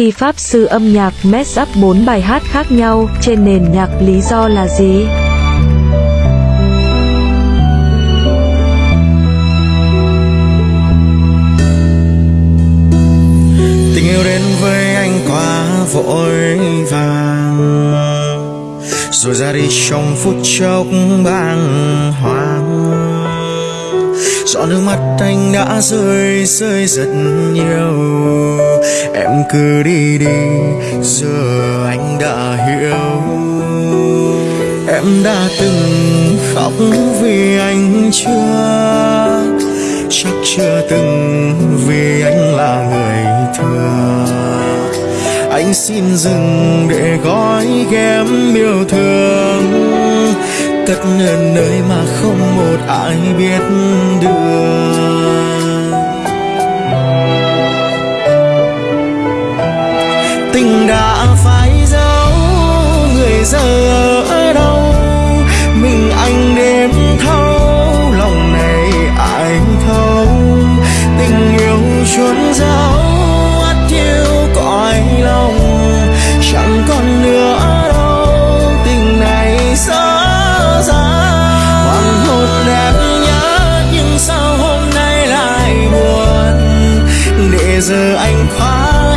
Khi Pháp sư âm nhạc mess up 4 bài hát khác nhau, trên nền nhạc lý do là gì? Tình yêu đến với anh quá vội vàng. Rồi ra đi trong phút chốc bàng hoàng. Giọt nước mắt anh đã rơi rơi rất nhiều. Cứ đi đi, giờ anh đã hiểu. Em đã từng khóc vì anh chưa, Chắc chưa từng vì anh là người thừa. Anh xin dừng để gói ghém yêu thương, Cất nên nơi mà không một ai biết được. Giờ anh khóa